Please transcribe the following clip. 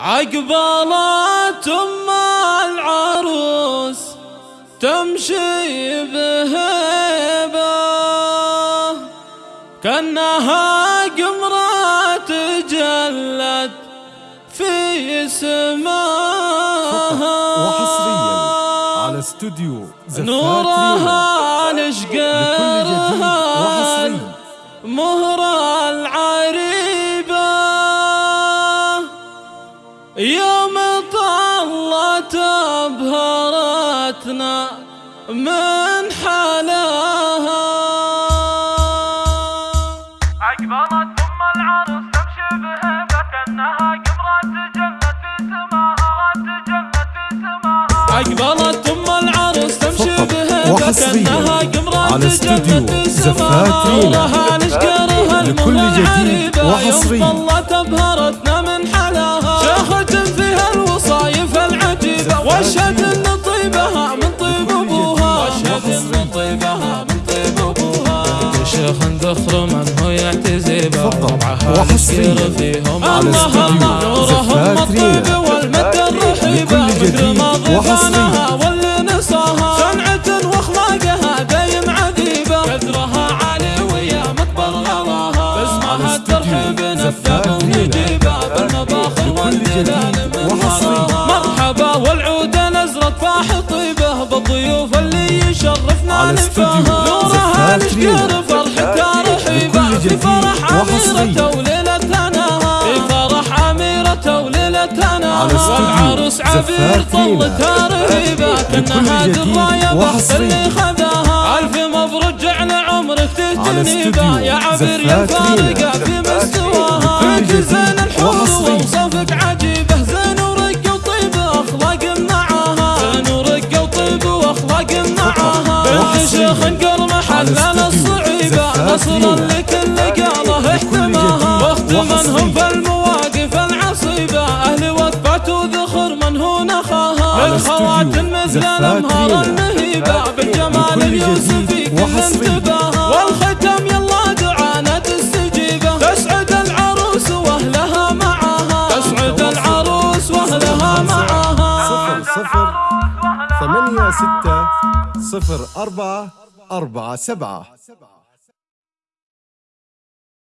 عقبالات أم العروس تمشي بهيبة. كأنها قمرة تجلت في سماها. وحصريا على استوديو نورها نشقرها يوم طلت أبهرتنا من حلاها أقبلت أم العروس تمشي بهبة كأنها قبرة تجلت في سماها تجلت في سماها أقبلت أم العروس تمشي بهبة على استوديو تجلت في سماها رينا. نورها نشقرها لكل جديد وحصري. من هو يعتزي تفضل. بربعها وحصرياً. على الله استوديو الله. نورهم زفات رينا. الطيب والمد الرحيبة مثل ما. ضفانها واللي نصاها صنعة واخلاقها دايم عذيبة. قدرها عالي ويا مكبر غلاها باسمها الترحيب رينا. ونجيبها بالمباخر والدلال من. وراها. مرحبا والعود نزرة فاح طيبة بالضيوف اللي يشرفنا نفاها. نورها زفات في فرح وحصري. أميرة وليلتنا في فرح وليلتنا على استوديو والعروس عبير. طلتها رهيبة كأنها دراية وحصري. اللي خذاها ألف مبروك جعل عمرك استوديو يا عبير يا. فارقة في مستواها جديد زين الحور. ووصفك عجيبة زين ورقة وطيب أخلاق معاها زين ورقة وطيب وأخلاق معاها بنت. شيخ على استوديو الصعيبة زفات استوديو مثل رينا. النهيبة بالجمال اليوسفي كل. انتباها والختم يلا دعانا تستجيبه. تسعد العروس وأهلها معاها تسعد العروس وأهلها معاها صفر صفر. ثمانية ستة صفر أربعة أربعة سبعة.